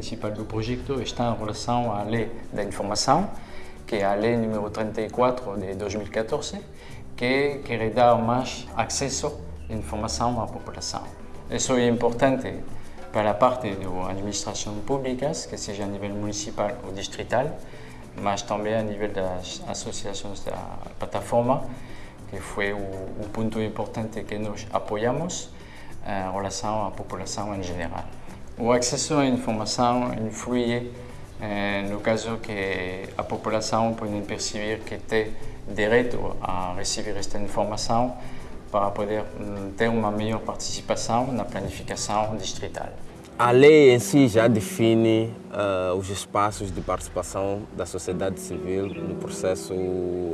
principal do projeto está em relação à lei da informação, que é a lei número 34 de 2014, que quer dar mais acesso à informação à população. Isso é importante para a parte das administrações públicas, que seja a nível municipal ou distrital, mas também a nível das associações da plataforma, que foi o, o ponto importante que nós apoiamos em relação à população em geral. O acesso à informação influi eh, no caso que a população pode perceber que tem direito a receber esta informação para poder ter uma melhor participação na planificação distrital. A lei em si já define uh, os espaços de participação da sociedade civil no processo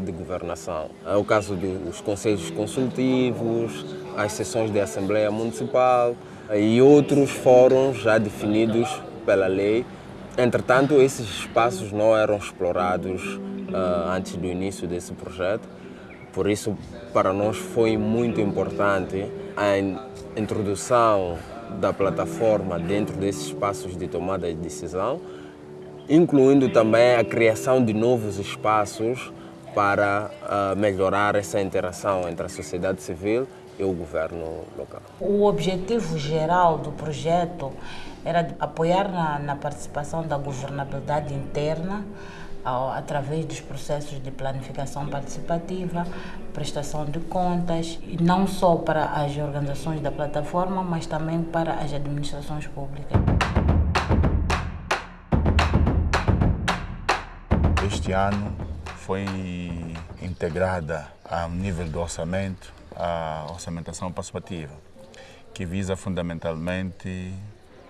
de governação. É o caso dos conselhos consultivos, as sessões de Assembleia Municipal e outros fóruns já definidos pela lei. Entretanto, esses espaços não eram explorados uh, antes do início desse projeto, por isso, para nós foi muito importante a introdução da plataforma dentro desses espaços de tomada de decisão, incluindo também a criação de novos espaços para uh, melhorar essa interação entre a sociedade civil e o governo local. O objetivo geral do projeto era apoiar na, na participação da governabilidade interna através dos processos de planificação participativa, prestação de contas, e não só para as organizações da plataforma, mas também para as administrações públicas. Este ano foi integrada a nível do orçamento a orçamentação participativa, que visa fundamentalmente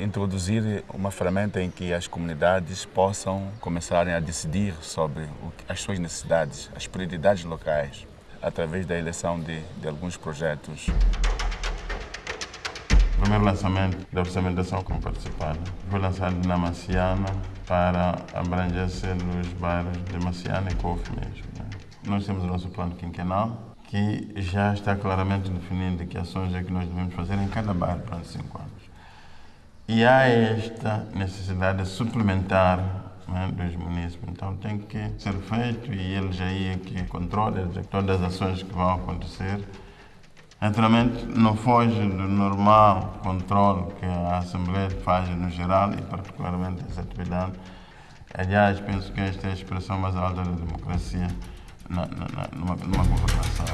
introduzir uma ferramenta em que as comunidades possam começarem a decidir sobre as suas necessidades, as prioridades locais, através da eleição de, de alguns projetos. O primeiro lançamento da orçamentação como participada foi lançado na Maciana para abrangência nos bairros de Maciana e Couve mesmo. Né? Nós temos o nosso plano quinquenal, que já está claramente definindo que ações é que nós devemos fazer em cada bairro durante cinco anos. E há esta necessidade suplementar né, dos municípios. Então tem que ser feito e eles aí é que controlam todas as ações que vão acontecer. Naturalmente, não foge do normal controle que a Assembleia faz no geral e particularmente essa atividade. Aliás, penso que esta é a expressão mais alta da democracia na, numa, numa governação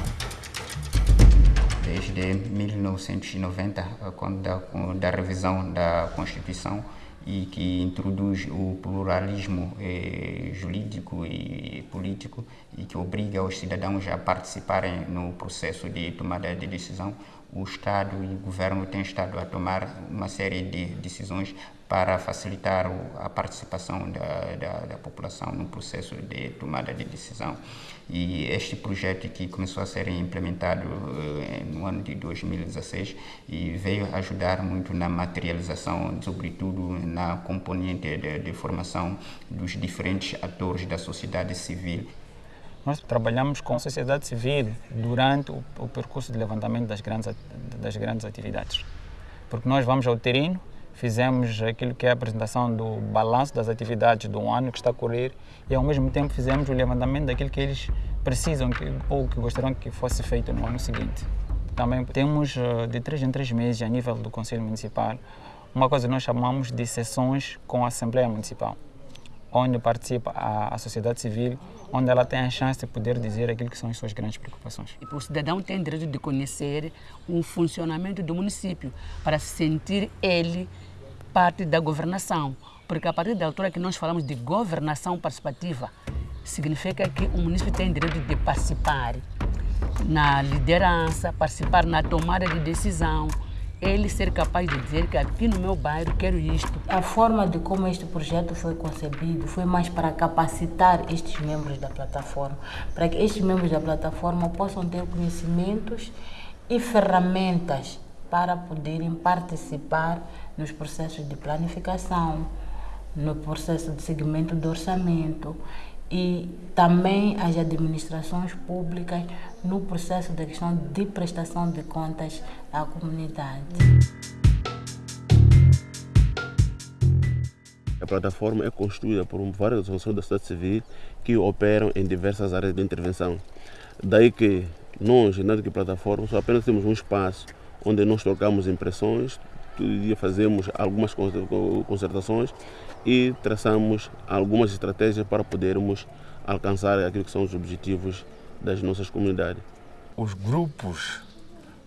desde 1990, quando da, da revisão da Constituição e que introduz o pluralismo eh, jurídico e político e que obriga os cidadãos a participarem no processo de tomada de decisão, o Estado e o governo têm estado a tomar uma série de decisões para facilitar a participação da, da, da, população no processo de tomada de decisão. E este projeto que começou a ser implementado eh, no ano de 2016 e veio ajudar muito na materialização, sobretudo na componente de, de formação dos diferentes atores da sociedade civil. Nós trabalhamos com a sociedade civil durante o, o percurso de levantamento das grandes, das grandes atividades. Porque nós vamos ao terreno, fizemos aquilo que é a apresentação do balanço das atividades do ano que está a correr e ao mesmo tempo fizemos o levantamento daquilo que eles precisam que, ou que gostariam que fosse feito no ano seguinte. Também temos eh, de três em três meses a nível do Conselho Municipal uma coisa que nós chamamos de sessões com a Assembleia Municipal, onde participa a, a sociedade civil, onde ela tem a chance de poder dizer aquilo que são as suas grandes preocupações. O cidadão tem direito de conhecer o funcionamento do município para se sentir ele parte da governação, porque a partir da altura que nós falamos de governação participativa, significa que o município tem direito de participar na liderança, participar na tomada de decisão, ele ser capaz de dizer que aqui no meu bairro quero isto. A forma de como este projeto foi concebido foi mais para capacitar estes membros da plataforma, para que estes membros da plataforma possam ter conhecimentos e ferramentas para poderem participar nos processos de planificação, no processo de segmento do orçamento e também as administrações públicas no processo da questão de prestação de contas à comunidade. A plataforma é construída por várias organizações da sociedade civil que operam em diversas áreas de intervenção. Daí que nós, na plataforma, só apenas temos um espaço onde nós trocamos impressões, todo dia fazemos algumas concertações e traçamos algumas estratégias para podermos alcançar aquilo que são os objetivos das nossas comunidades. Os grupos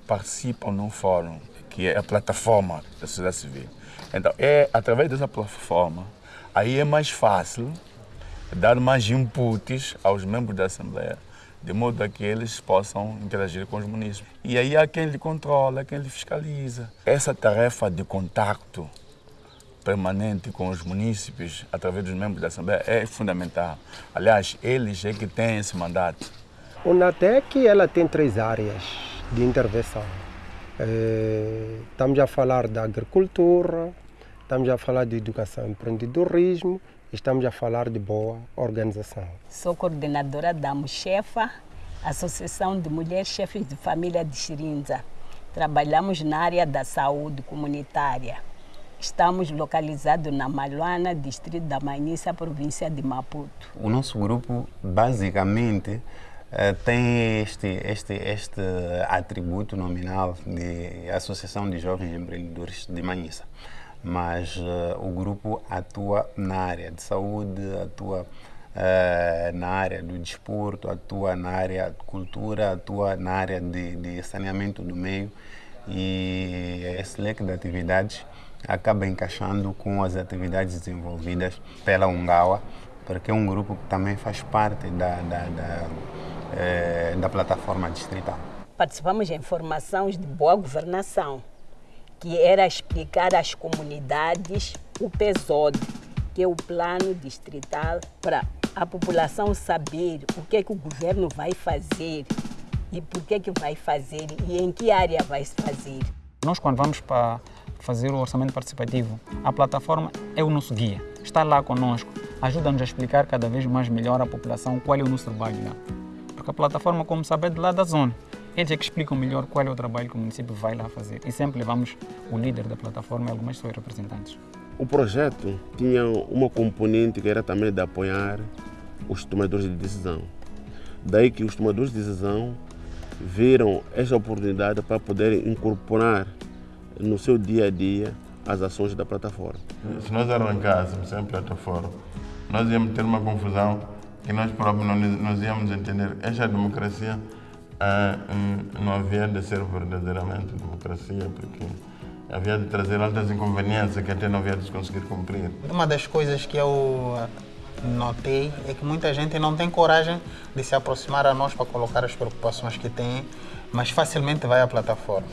participam num fórum que é a plataforma da sociedade civil. Então, é através dessa plataforma, aí é mais fácil dar mais inputs aos membros da Assembleia, de modo a que eles possam interagir com os municípios. E aí há quem lhe controla, quem lhe fiscaliza. Essa tarefa de contato permanente com os municípios, através dos membros da Assembleia, é fundamental. Aliás, eles é que têm esse mandato. O NATEC ela tem três áreas de intervenção. É, estamos a falar da agricultura, estamos a falar de educação e empreendedorismo, estamos a falar de boa organização. Sou coordenadora da MUCHEFA, Associação de Mulheres Chefes de Família de Xirinza. Trabalhamos na área da saúde comunitária. Estamos localizados na Maluana, distrito da Manissa, província de Maputo. O nosso grupo, basicamente, eh, tem este, este, este atributo nominal de Associação de Jovens Empreendedores de Manhissa. Mas uh, o grupo atua na área de saúde, atua uh, na área do desporto, atua na área de cultura, atua na área de, de saneamento do meio e esse leque de atividades acaba encaixando com as atividades desenvolvidas pela Ungawa, porque é um grupo que também faz parte da, da, da eh, da plataforma distrital. Participamos em formações de boa governação, que era explicar às comunidades o PESOD, que é o plano distrital, para a população saber o que, é que o governo vai fazer e por que, é que vai fazer e em que área vai fazer. Nós, quando vamos para fazer o orçamento participativo, a plataforma é o nosso guia, está lá conosco, ajuda-nos a explicar cada vez mais melhor à população qual é o nosso trabalho lá porque a plataforma, como sabe, é de lá da zona. Eles é que explicam melhor qual é o trabalho que o município vai lá fazer. E sempre levamos o líder da plataforma e algumas suas representantes. O projeto tinha uma componente que era também de apoiar os tomadores de decisão. Daí que os tomadores de decisão viram esta oportunidade para poder incorporar no seu dia a dia as ações da plataforma. Se nós arrancássemos sem plataforma, nós íamos ter uma confusão que nós próprios não nos íamos entender. Esta democracia uh, não havia de ser verdadeiramente democracia, porque havia de trazer altas inconveniências que até não havia de conseguir cumprir. Uma das coisas que eu notei é que muita gente não tem coragem de se aproximar a nós para colocar as preocupações que tem, mas facilmente vai à plataforma.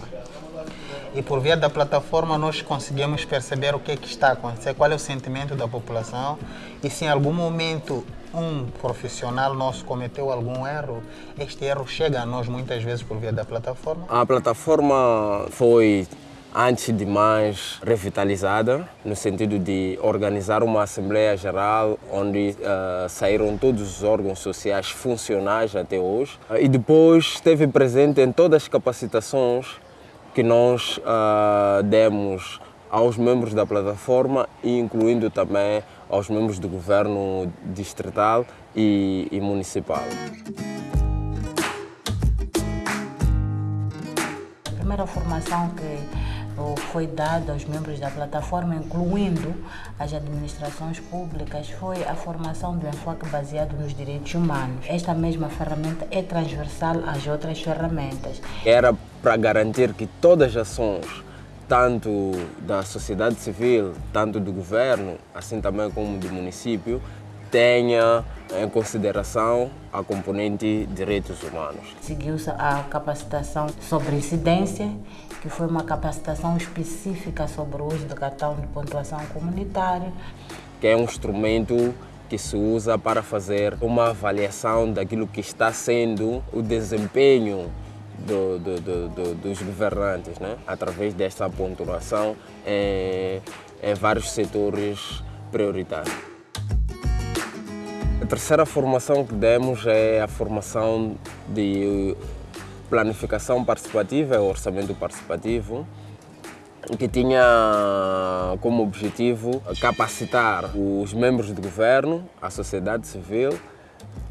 E por via da plataforma nós conseguimos perceber o que, é que está a acontecer, qual é o sentimento da população e se em algum momento um profissional nosso cometeu algum erro, este erro chega a nós muitas vezes por via da plataforma? A plataforma foi antes de mais revitalizada, no sentido de organizar uma Assembleia Geral onde uh, saíram todos os órgãos sociais funcionais até hoje. Uh, e depois esteve presente em todas as capacitações que nós uh, demos aos membros da plataforma, incluindo também aos membros do governo distrital e, e municipal. A primeira formação que foi dada aos membros da plataforma, incluindo as administrações públicas, foi a formação do enfoque baseado nos direitos humanos. Esta mesma ferramenta é transversal às outras ferramentas. Era para garantir que todas as ações tanto da sociedade civil, tanto do governo, assim também como do município, tenha em consideração a componente direitos humanos. Seguiu-se a capacitação sobre incidência, que foi uma capacitação específica sobre o uso do cartão de pontuação comunitário. Que é um instrumento que se usa para fazer uma avaliação daquilo que está sendo o desempenho do, do, do, dos governantes, né? através desta pontuação em, em vários setores prioritários. A terceira formação que demos é a formação de planificação participativa, é orçamento participativo, que tinha como objetivo capacitar os membros do governo, a sociedade civil,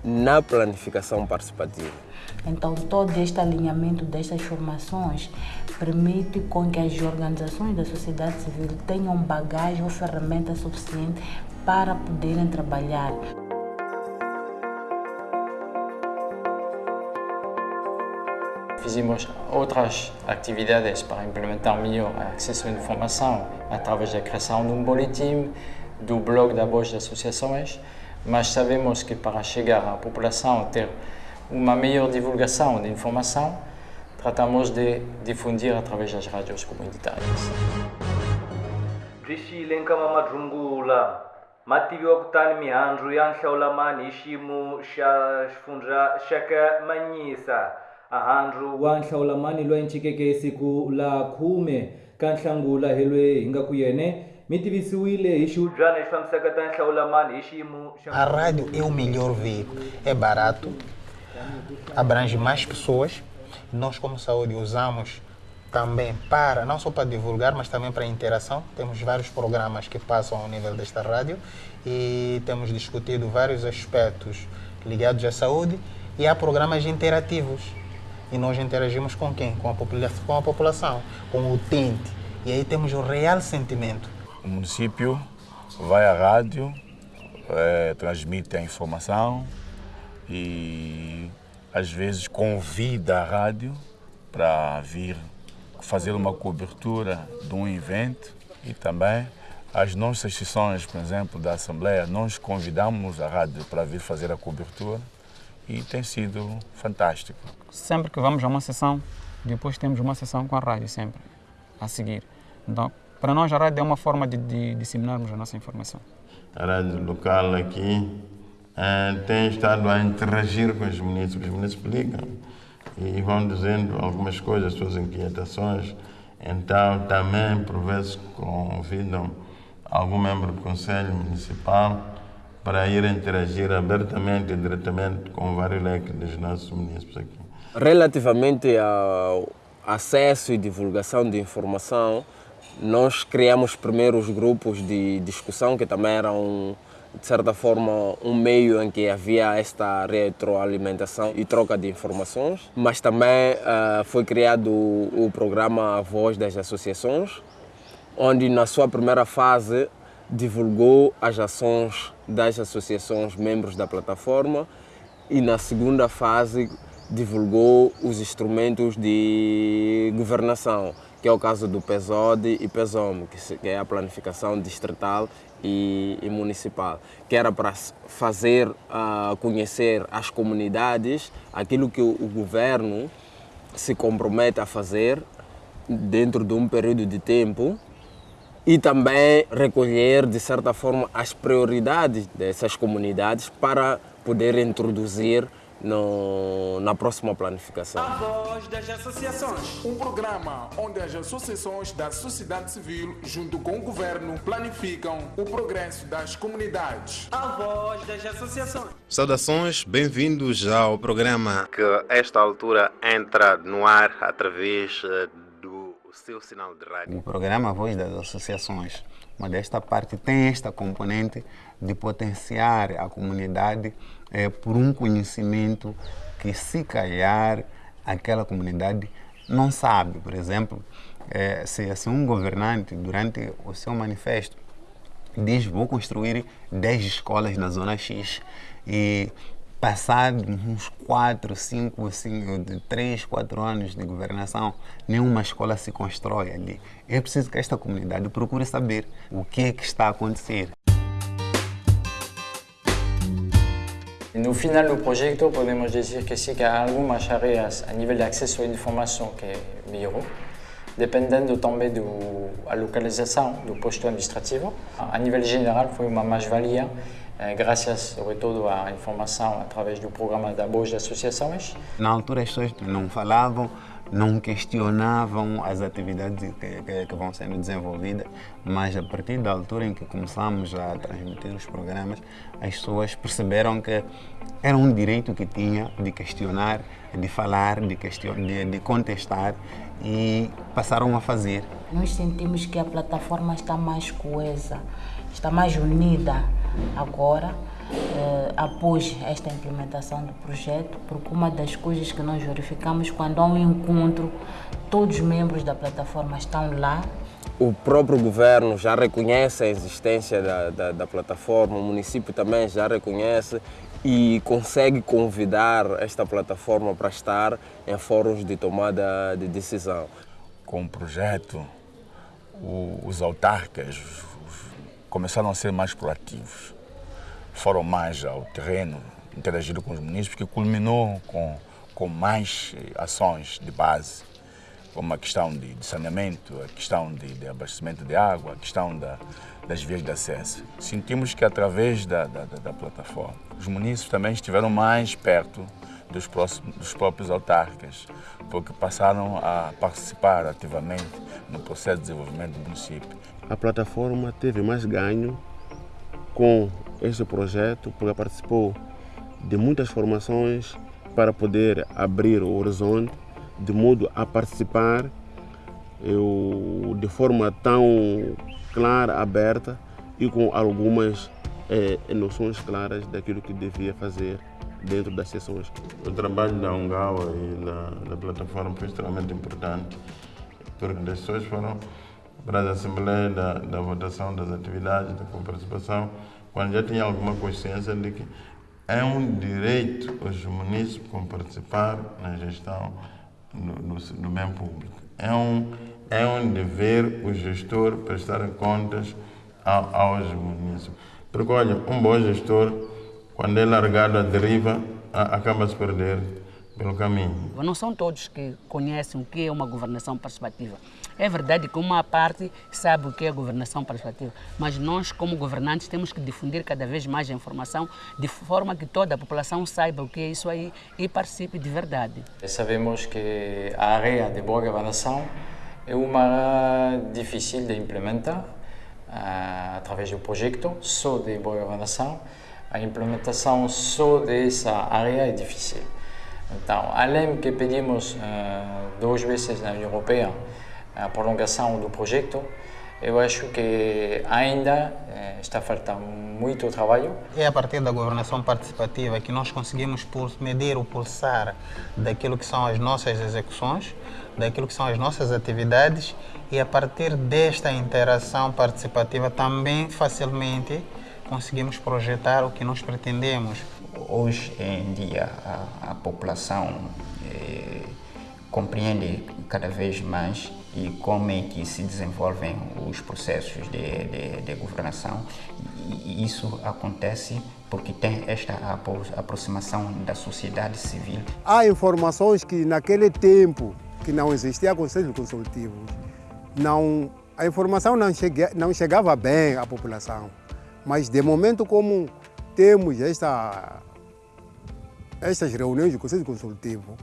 na planificação participativa. Então, todo este alinhamento destas formações permite com que as organizações da sociedade civil tenham bagagem ou ferramenta suficiente para poderem trabalhar. Fizemos outras atividades para implementar melhor o acesso à informação através da criação de um boletim, do blog da Voz das Associações, mas sabemos que para chegar à população ter uma melhor divulgação de informação, tratamos de difundir através das rádios comunitárias. byi nkama madrungula ma tiviwa kutani mihandzu ya nhlawulamani hi xiyimo xa xifundza xa ka manyisa ahandzu wa nhlawulamani loyi ncikeke siku la khume ka nhlangula helwe hi nga ku yene mi tivisiwile hi xihubyana lexi fambisaka ta nhlawulamani hi xiyimo A rádio é o melhor veículo. É barato, abrange mais pessoas. Nós, como saúde, usamos também para, não só para divulgar, mas também para interação. Temos vários programas que passam ao nível desta rádio e temos discutido vários aspectos ligados à saúde e há programas interativos. E nós interagimos com quem? Com a, popula com a população, com o utente. E aí temos o real sentimento. O município vai à rádio, eh, transmite a informação e às vezes convida a rádio para vir fazer uma cobertura de um evento e também as nossas sessões, por exemplo, da Assembleia, nós convidamos a rádio para vir fazer a cobertura e tem sido fantástico. Sempre que vamos a uma sessão, depois temos uma sessão com a rádio, sempre, a seguir. Então, para nós, a rádio é uma forma de, de disseminarmos a nossa informação. A rádio local aqui tem estado a interagir com os municípios. Os municípios ligam e vão dizendo algumas coisas, suas inquietações. Então, também, por vezes, convidam algum membro do Conselho Municipal para ir interagir abertamente e diretamente com vários leques dos nossos municípios aqui. Relativamente ao acesso e divulgação de informação, nós criamos primeiro os grupos de discussão, que também eram, de certa forma, um meio em que havia esta retroalimentação e troca de informações. Mas também uh, foi criado o, o programa Voz das Associações, onde na sua primeira fase divulgou as ações das associações membros da plataforma e na segunda fase divulgou os instrumentos de governação, que é o caso do PESOD e PESOM, que é a planificação distrital e, e municipal, que era para fazer uh, conhecer às comunidades aquilo que o, o governo se compromete a fazer dentro de um período de tempo e também recolher, de certa forma, as prioridades dessas comunidades para poder introduzir no, na próxima planificação. A Voz das Associações, um programa onde as associações da sociedade civil, junto com o governo, planificam o progresso das comunidades. A Voz das Associações. Saudações, bem-vindos ao programa que, a esta altura, entra no ar através do seu sinal de rádio. O programa Voz das Associações, uma desta parte, tem esta componente de potenciar a comunidade é, por um conhecimento que, se calhar, aquela comunidade não sabe. Por exemplo, é, se, se um governante, durante o seu manifesto, diz vou construir 10 escolas na zona X e passado uns 4, 5, 5, 3, 4 anos de governação, nenhuma escola se constrói ali. É preciso que esta comunidade procure saber o que é que está a acontecer. No final do projeto, podemos dizer que sim, que há algumas áreas a nível de acesso à informação que melhorou, dependendo também da localização do posto administrativo. A nível geral, foi uma mais-valia, graças, sobretudo, à informação através do programa da Voz das Associações. Na altura, as pessoas não falavam não questionavam as atividades que, que, que, vão sendo desenvolvidas, mas a partir da altura em que começamos a transmitir os programas, as pessoas perceberam que era um direito que tinha de questionar, de falar, de, question, de, de contestar e passaram a fazer. Nós sentimos que a plataforma está mais coesa, está mais unida agora eh, após esta implementação do projeto, porque uma das coisas que nós verificamos quando há um encontro, todos os membros da plataforma estão lá. O próprio governo já reconhece a existência da, da, da plataforma, o município também já reconhece e consegue convidar esta plataforma para estar em fóruns de tomada de decisão. Com o projeto, os autarcas começaram a ser mais proativos foram mais ao terreno, interagiram com os municípios, que culminou com, com mais eh, ações de base, como a questão de, de saneamento, a questão de, de, abastecimento de água, a questão da, das vias de acesso. Sentimos que através da, da, da plataforma, os municípios também estiveram mais perto dos, próximos, dos próprios autarcas, porque passaram a participar ativamente no processo de desenvolvimento do município. A plataforma teve mais ganho com este projeto porque participou de muitas formações para poder abrir o horizonte, de modo a participar eu, de forma tão clara, aberta e com algumas eh, noções claras daquilo que devia fazer dentro das sessões. O trabalho da Ungawa e da, da plataforma foi extremamente importante, porque as pessoas foram para a Assembleia da, da votação das atividades, da participação, quando já tinha alguma consciência de que é um direito os municípios participar na gestão do, do, do, bem público. É um, é um dever o gestor prestar contas ao, aos municípios. Porque, olha, um bom gestor, quando é largado à deriva, acaba se perder pelo caminho. Não são todos que conhecem o que é uma governação participativa. É verdade que uma parte sabe o que é governação participativa, mas nós, como governantes, temos que difundir cada vez mais a informação de forma que toda a população saiba o que é isso aí e participe de verdade. Sabemos que a área de boa governação é uma área difícil de implementar uh, através do projeto só de boa governação. A implementação só dessa área é difícil. Então, além que pedimos uh, duas vezes na União Europeia a prolongação do projeto, eu acho que ainda uh, está faltando muito trabalho. É a partir da governação participativa que nós conseguimos medir o pulsar daquilo que são as nossas execuções, daquilo que são as nossas atividades e a partir desta interação participativa também facilmente conseguimos projetar o que nós pretendemos hoje em dia a, a população eh, compreende cada vez mais e como é que se desenvolvem os processos de, de, de governação e isso acontece porque tem esta aproximação da sociedade civil. Há informações que naquele tempo que não existia conselho consultivo, não, a informação não, chegue, não chegava bem à população, mas de momento como temos esta estas reuniões do Conselho Consultivo,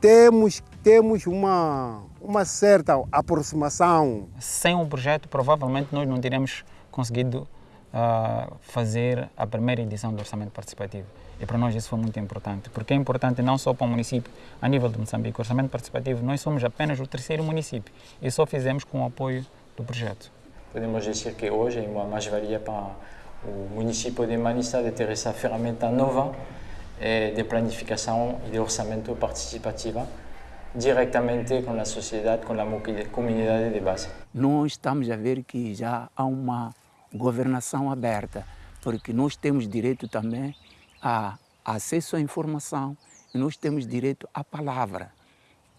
temos, temos uma, uma certa aproximação. Sem um projeto, provavelmente nós não teríamos conseguido uh, fazer a primeira edição do Orçamento Participativo. E para nós isso foi muito importante, porque é importante não só para o município, a nível de Moçambique. O Orçamento Participativo, nós somos apenas o terceiro município e só fizemos com o apoio do projeto. Podemos dizer que hoje é uma mais-valia para o município de Manista de ter essa ferramenta nova de planificação e de orçamento participativa diretamente com a sociedade, com a comunidade de base. Nós estamos a ver que já há uma governação aberta, porque nós temos direito também a acesso à informação e nós temos direito à palavra.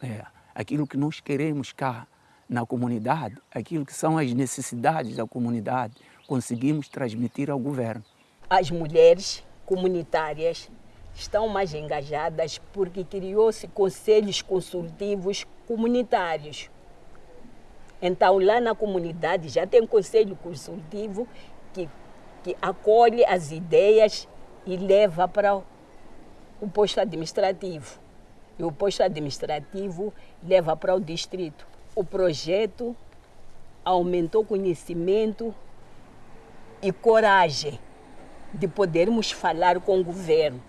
É, aquilo que nós queremos cá na comunidade, aquilo que são as necessidades da comunidade, conseguimos transmitir ao governo. As mulheres comunitárias estão mais engajadas porque criou-se conselhos consultivos comunitários. Então, lá na comunidade já tem conselho consultivo que, que acolhe as ideias e leva para o posto administrativo. e o posto administrativo leva para o distrito. O projeto aumentou conhecimento e coragem de podermos falar com o governo